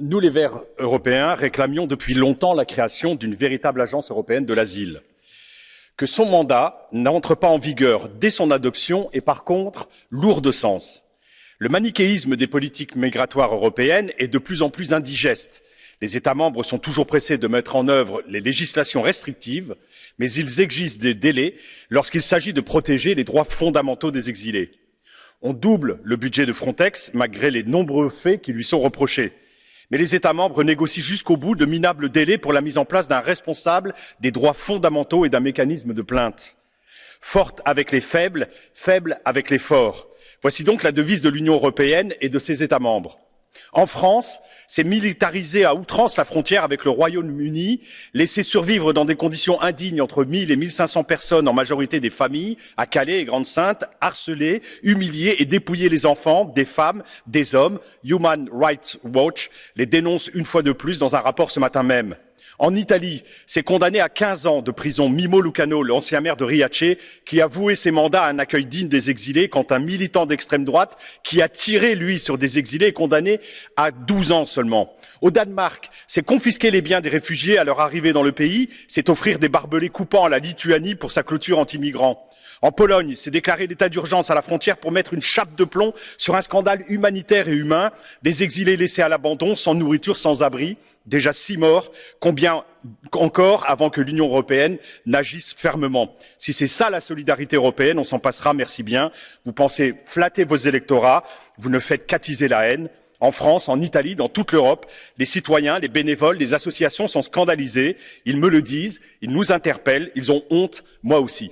nous les Verts européens réclamions depuis longtemps la création d'une véritable agence européenne de l'asile. Que son mandat n'entre pas en vigueur dès son adoption est par contre lourd de sens. Le manichéisme des politiques migratoires européennes est de plus en plus indigeste. Les États membres sont toujours pressés de mettre en œuvre les législations restrictives, mais ils exigent des délais lorsqu'il s'agit de protéger les droits fondamentaux des exilés. On double le budget de Frontex malgré les nombreux faits qui lui sont reprochés. Mais les États membres négocient jusqu'au bout de minables délais pour la mise en place d'un responsable des droits fondamentaux et d'un mécanisme de plainte. Forte avec les faibles, faible avec les forts. Voici donc la devise de l'Union européenne et de ses États membres. En France, c'est militariser à outrance la frontière avec le Royaume-Uni, laisser survivre dans des conditions indignes entre 1000 et 1500 personnes, en majorité des familles, à Calais et Grande-Sainte, harceler, humilier et dépouiller les enfants, des femmes, des hommes. Human Rights Watch les dénonce une fois de plus dans un rapport ce matin même. En Italie, c'est condamné à 15 ans de prison Mimo Lucano, l'ancien maire de Riace, qui a voué ses mandats à un accueil digne des exilés, quand un militant d'extrême droite, qui a tiré, lui, sur des exilés, est condamné à 12 ans seulement. Au Danemark, c'est confisquer les biens des réfugiés à leur arrivée dans le pays, c'est offrir des barbelés coupants à la Lituanie pour sa clôture anti-migrants. En Pologne, c'est déclarer l'état d'urgence à la frontière pour mettre une chape de plomb sur un scandale humanitaire et humain, des exilés laissés à l'abandon, sans nourriture, sans abri, déjà six morts, combien encore avant que l'Union européenne n'agisse fermement. Si c'est ça la solidarité européenne, on s'en passera, merci bien. Vous pensez flatter vos électorats, vous ne faites qu'attiser la haine. En France, en Italie, dans toute l'Europe, les citoyens, les bénévoles, les associations sont scandalisés. Ils me le disent, ils nous interpellent, ils ont honte, moi aussi.